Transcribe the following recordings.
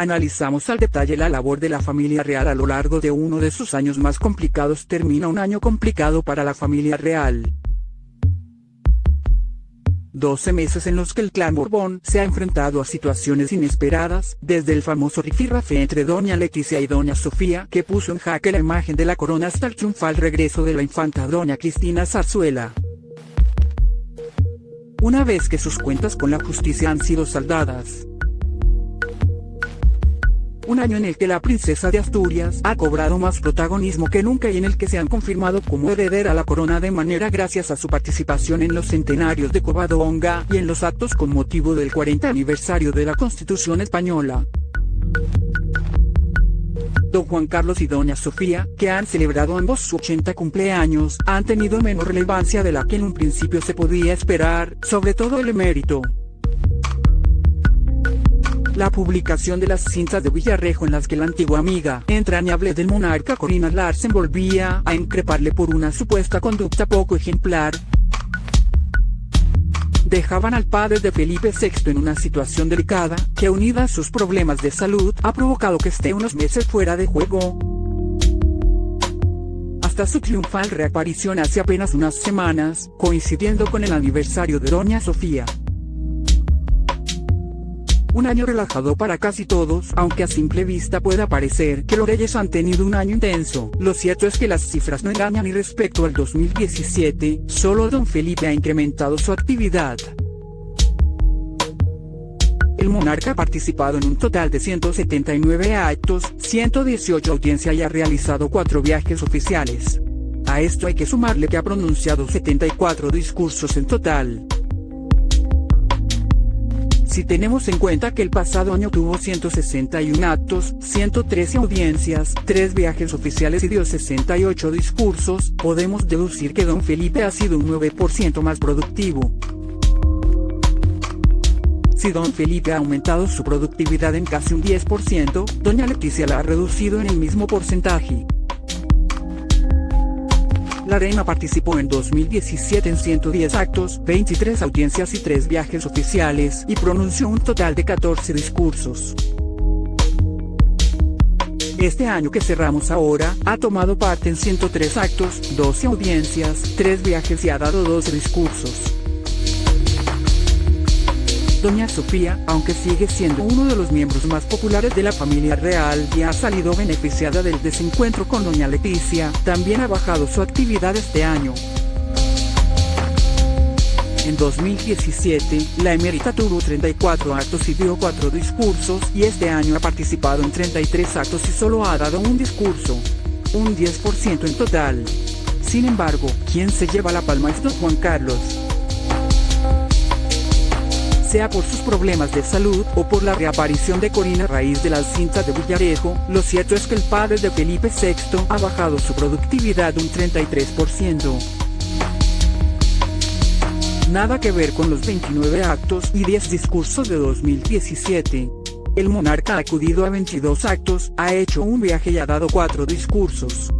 analizamos al detalle la labor de la familia real a lo largo de uno de sus años más complicados. Termina un año complicado para la familia real. 12 meses en los que el clan Borbón se ha enfrentado a situaciones inesperadas, desde el famoso rifirrafe entre doña Leticia y doña Sofía que puso en jaque la imagen de la corona hasta el triunfal regreso de la infanta doña Cristina Zarzuela. Una vez que sus cuentas con la justicia han sido saldadas, un año en el que la princesa de Asturias ha cobrado más protagonismo que nunca y en el que se han confirmado como heredera a la corona de manera gracias a su participación en los centenarios de Covadonga y en los actos con motivo del 40 aniversario de la Constitución Española. Don Juan Carlos y Doña Sofía, que han celebrado ambos su 80 cumpleaños, han tenido menos relevancia de la que en un principio se podía esperar, sobre todo el emérito. La publicación de las cintas de Villarrejo en las que la antigua amiga entrañable del monarca Corina Larsen volvía a increparle por una supuesta conducta poco ejemplar, dejaban al padre de Felipe VI en una situación delicada, que unida a sus problemas de salud, ha provocado que esté unos meses fuera de juego. Hasta su triunfal reaparición hace apenas unas semanas, coincidiendo con el aniversario de Doña Sofía. Un año relajado para casi todos, aunque a simple vista pueda parecer que los reyes han tenido un año intenso. Lo cierto es que las cifras no engañan y respecto al 2017, solo don Felipe ha incrementado su actividad. El monarca ha participado en un total de 179 actos, 118 audiencias y ha realizado 4 viajes oficiales. A esto hay que sumarle que ha pronunciado 74 discursos en total. Si tenemos en cuenta que el pasado año tuvo 161 actos, 113 audiencias, 3 viajes oficiales y dio 68 discursos, podemos deducir que don Felipe ha sido un 9% más productivo. Si don Felipe ha aumentado su productividad en casi un 10%, doña Leticia la ha reducido en el mismo porcentaje. La reina participó en 2017 en 110 actos, 23 audiencias y 3 viajes oficiales, y pronunció un total de 14 discursos. Este año que cerramos ahora, ha tomado parte en 103 actos, 12 audiencias, 3 viajes y ha dado 12 discursos. Doña Sofía, aunque sigue siendo uno de los miembros más populares de la familia real y ha salido beneficiada del desencuentro con Doña Leticia, también ha bajado su actividad este año. En 2017, la emérita tuvo 34 actos y dio 4 discursos y este año ha participado en 33 actos y solo ha dado un discurso. Un 10% en total. Sin embargo, quien se lleva la palma es don Juan Carlos sea por sus problemas de salud o por la reaparición de Corina a raíz de las cintas de Villarejo, lo cierto es que el padre de Felipe VI ha bajado su productividad un 33%. Nada que ver con los 29 actos y 10 discursos de 2017. El monarca ha acudido a 22 actos, ha hecho un viaje y ha dado 4 discursos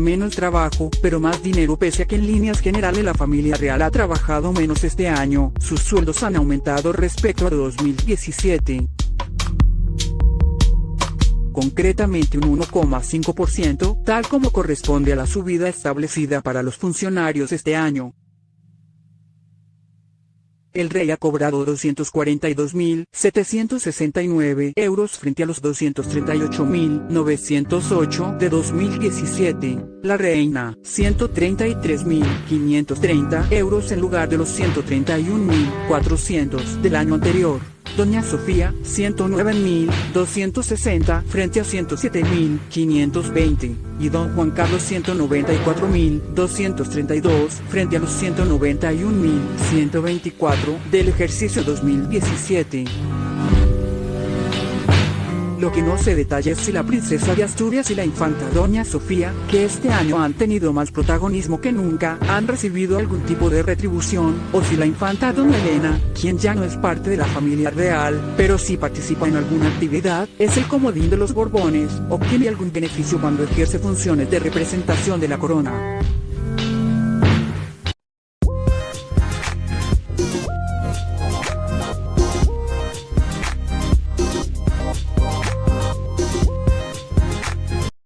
menos trabajo, pero más dinero pese a que en líneas generales la familia real ha trabajado menos este año, sus sueldos han aumentado respecto a 2017 concretamente un 1,5%, tal como corresponde a la subida establecida para los funcionarios este año. El rey ha cobrado 242.769 euros frente a los 238.908 de 2017. La reina, 133.530 euros en lugar de los 131.400 del año anterior. Doña Sofía, 109.260 frente a 107.520, y Don Juan Carlos 194.232 frente a los 191.124 del ejercicio 2017. Lo que no se detalla es si la princesa de Asturias y la infanta Doña Sofía, que este año han tenido más protagonismo que nunca, han recibido algún tipo de retribución, o si la infanta Doña Elena, quien ya no es parte de la familia real, pero sí participa en alguna actividad, es el comodín de los Borbones, obtiene algún beneficio cuando ejerce funciones de representación de la corona.